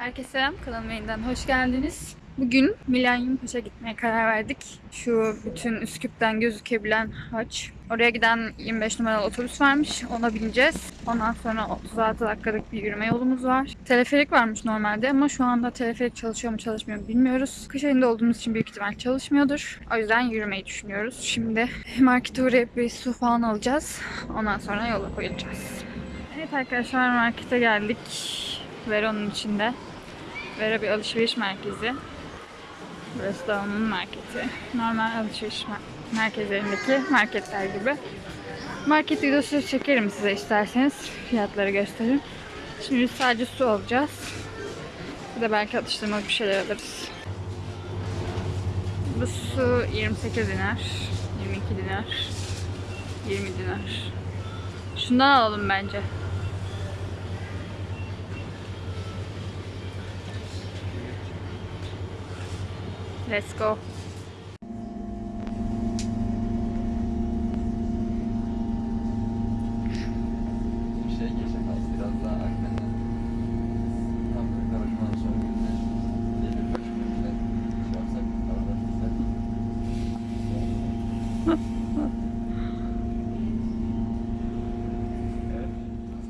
Herkese selam, kanalıma yeniden hoş geldiniz. Bugün Milenyum Paşa gitmeye karar verdik. Şu bütün Üsküp'ten gözükebilen haç. Oraya giden 25 numaralı otobüs varmış, ona bineceğiz. Ondan sonra 36 dakikalık bir yürüme yolumuz var. Teleferik varmış normalde ama şu anda teleferik çalışıyor mu çalışmıyor mu bilmiyoruz. Kış ayında olduğumuz için büyük ihtimal çalışmıyordur. O yüzden yürümeyi düşünüyoruz. Şimdi markete uğrayıp bir su falan alacağız. Ondan sonra yola koyulacağız. Evet arkadaşlar markete geldik. Veron'un içinde. Vera bir alışveriş merkezi. Burası da onun marketi. Normal alışveriş mer- merkezlerindeki marketler gibi. Market videosu çekerim size isterseniz. Fiyatları gösteririm. Şimdi sadece su alacağız. Bir de belki atıştırmalık bir şeyler alırız. Bu su 28 dinar, 22 dinar, 20 dinar. Şundan alalım bence. Let's go. Bir şey geçecek az biraz daha akmeden. Tam bir karışmadan sonra günler gelir başımızda şey yapsak arada tutsak. Evet.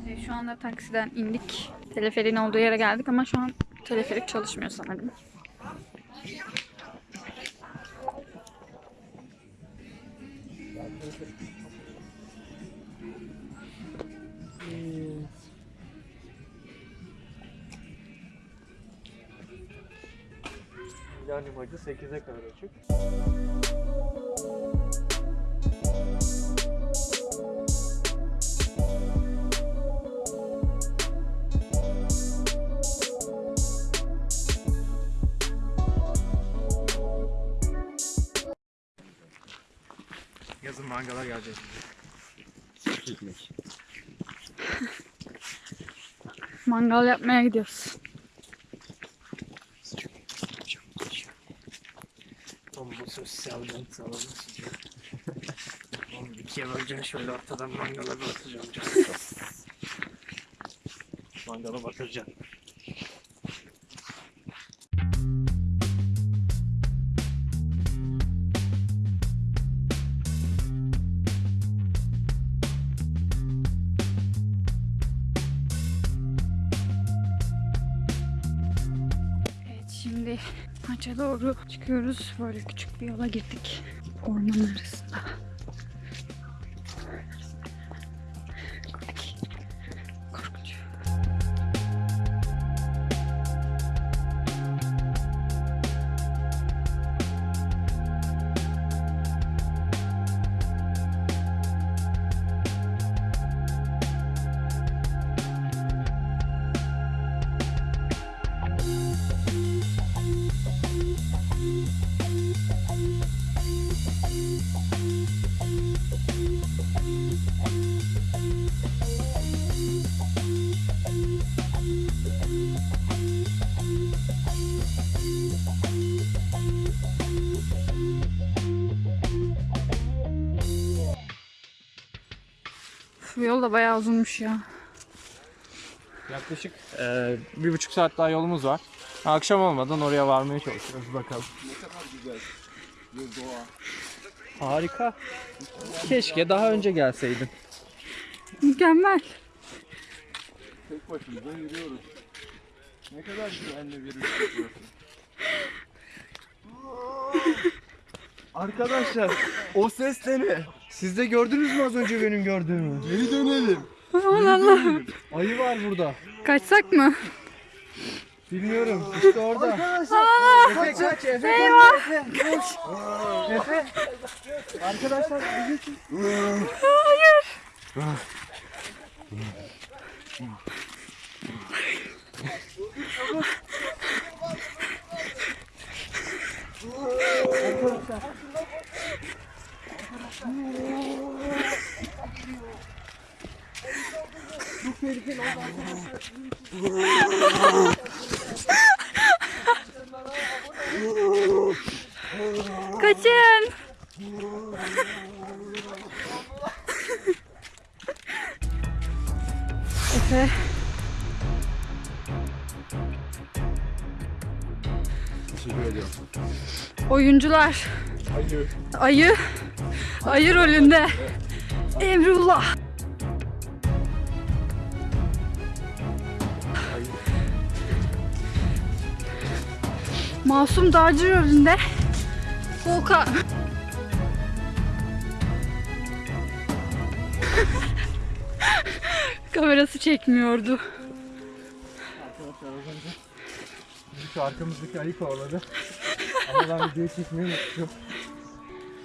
E, Şu anda taksiden indik. Teleferin olduğu yere geldik ama şu an teleferik çalışmıyor sanırım. Yani maçı 8'e kadar açık. Yazın mangala gelecek. Mangal yapmaya gidiyoruz. Tam bu sosyal dent salonu sıcak. Oğlum ikiye böleceğim şöyle ortadan mangala bir atacağım. Mangala batıracaksın. Şimdi maça doğru çıkıyoruz. Böyle küçük bir yola girdik. Orman arasında. Bu yol da bayağı uzunmuş ya. Yaklaşık eee, bir buçuk saat daha yolumuz var. Akşam olmadan oraya varmaya çalışıyoruz bakalım. Harika. Keşke daha önce gelseydin. Mükemmel. Tek başımıza yürüyoruz. Ne kadar güvenli bir ülke burası. Arkadaşlar o ses de ne? Siz de gördünüz mü az önce benim gördüğümü? Geri dönelim. Aman Allah'ım. Ayı var burada. Kaçsak mı? Bilmiyorum. İşte orada. Efe kaç Efe Eyvah. Efe koş. Efe. Arkadaşlar bir geçin. Hayır. Kaçın. Efe. Oyuncular. Hayır. Ayı. Ayı rolünde. Emrullah. Masum Dağcı rolünde. Volkan. Kamerası çekmiyordu. Arkadaşlar az şu arkamızdaki ayı kovaladı. Ama ben videoyu çekmeyi unuttum.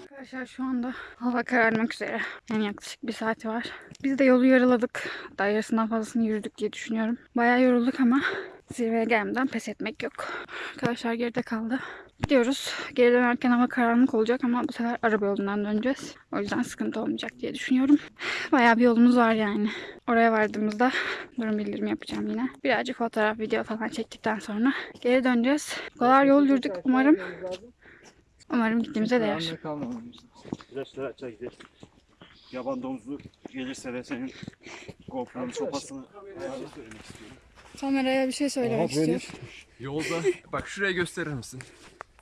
Arkadaşlar şu anda hava kararmak üzere. Yani yaklaşık bir saati var. Biz de yolu yarıladık. Daha fazlasını yürüdük diye düşünüyorum. Bayağı yorulduk ama zirveye gelmeden pes etmek yok. Arkadaşlar geride kaldı. Gidiyoruz. Geri dönerken hava karanlık olacak ama bu sefer araba yolundan döneceğiz. O yüzden sıkıntı olmayacak diye düşünüyorum. Bayağı bir yolumuz var yani. Oraya vardığımızda durum bildirimi yapacağım yine. Birazcık fotoğraf, video falan çektikten sonra geri döneceğiz. Bu kadar yol yürüdük. Umarım umarım gittiğimize değer. Yaban domuzu gelirse de senin GoPro'nun sopasını söylemek istiyorum. Kameraya bir şey söylemek Aha, böyle- istiyor. Yolda bak şuraya gösterir misin?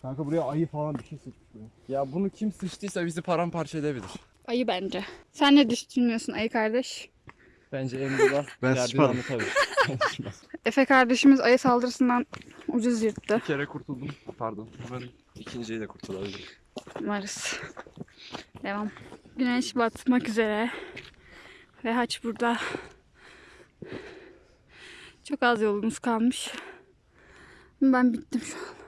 Kanka buraya ayı falan bir şey sıkmış buraya. Ya bunu kim sıçtıysa bizi paramparça edebilir. Ayı bence. Sen ne düşünüyorsun ayı kardeş? Bence Emrullah Ben sıçmadım. anlatabilir. Efe kardeşimiz ayı saldırısından ucuz yırttı. Bir kere kurtuldum. Pardon. Umarım ikinciyi de kurtulabilirim. Umarız. Devam. Güneş batmak üzere. Ve haç burada. Çok az yolumuz kalmış. Ben bittim şu an.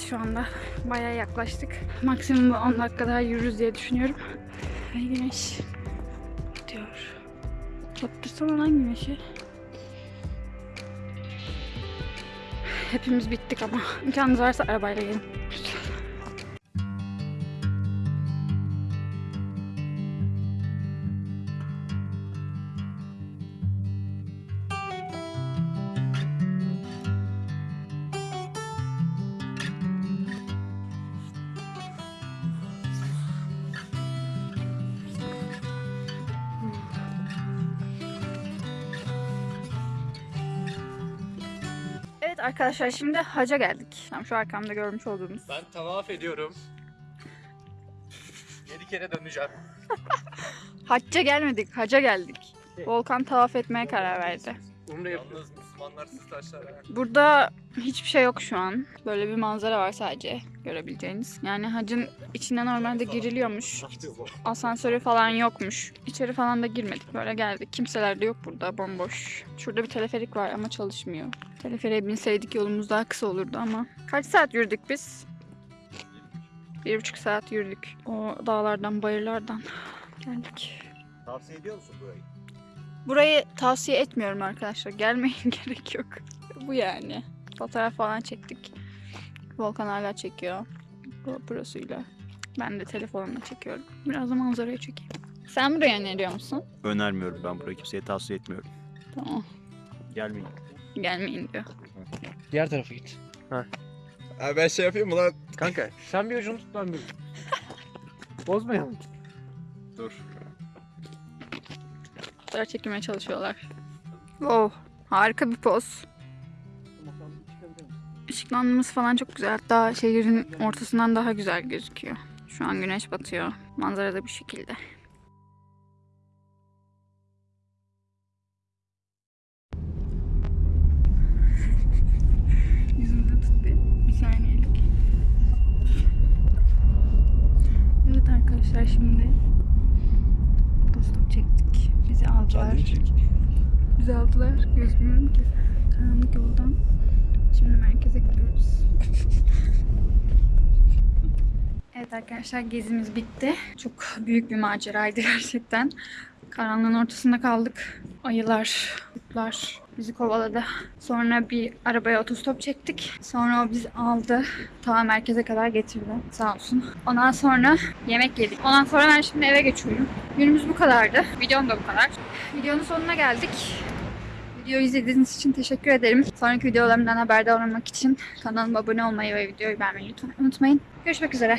Evet şu anda bayağı yaklaştık. Maksimum 10 dakika daha yürürüz diye düşünüyorum. Ve güneş gidiyor. Battırsana lan güneşi. Hepimiz bittik ama imkanınız varsa arabayla gelin. Evet arkadaşlar şimdi haca geldik. Tam şu arkamda görmüş olduğunuz. Ben tavaf ediyorum. 7 kere döneceğim. Hacca gelmedik, haca geldik. Volkan tavaf etmeye karar verdi. Umre yapıyoruz. Yalnız Müslümanlar siz taşlar. Burada hiçbir şey yok şu an. Böyle bir manzara var sadece görebileceğiniz. Yani hacın içine normalde giriliyormuş. Asansörü falan yokmuş. İçeri falan da girmedik. Böyle geldik. Kimseler de yok burada. Bomboş. Şurada bir teleferik var ama çalışmıyor. Teleferiğe binseydik yolumuz daha kısa olurdu ama. Kaç saat yürüdük biz? Bir buçuk saat yürüdük. O dağlardan, bayırlardan geldik. Tavsiye ediyor musun burayı? Burayı tavsiye etmiyorum arkadaşlar. Gelmeyin gerek yok. Bu yani. Fotoğraf falan çektik. Volkan hala çekiyor. GoPro'suyla. Ben de telefonumla çekiyorum. Biraz da manzarayı çekeyim. Sen buraya ne diyor musun? Önermiyorum ben burayı kimseye tavsiye etmiyorum. Tamam. Gelmeyin. Gelmeyin diyor. Diğer tarafa git. Abi ben şey yapayım mı lan? Kanka sen bir ucunu tut ben bir ucunu. Bozmayalım. Dur. Fotoğraf çekmeye çalışıyorlar. Oh, harika bir poz. Işıklandırması falan çok güzel. Hatta şehrin ortasından daha güzel gözüküyor. Şu an güneş batıyor. Manzara da bu şekilde. Şimdi Dostum çektik. Bizi aldılar. Bizi aldılar. Gözükmüyorum ki. Karanlık yoldan. Şimdi merkeze gidiyoruz. evet arkadaşlar gezimiz bitti. Çok büyük bir maceraydı gerçekten. Karanlığın ortasında kaldık. Ayılar, kurtlar bizi kovaladı. Sonra bir arabaya otostop çektik. Sonra o bizi aldı. Ta merkeze kadar getirdi. Sağ olsun. Ondan sonra yemek yedik. Ondan sonra ben şimdi eve geçiyorum. Günümüz bu kadardı. Videom da bu kadar. Videonun sonuna geldik. Videoyu izlediğiniz için teşekkür ederim. Sonraki videolarımdan haberdar olmak için kanalıma abone olmayı ve videoyu beğenmeyi lütfen unutmayın. Görüşmek üzere.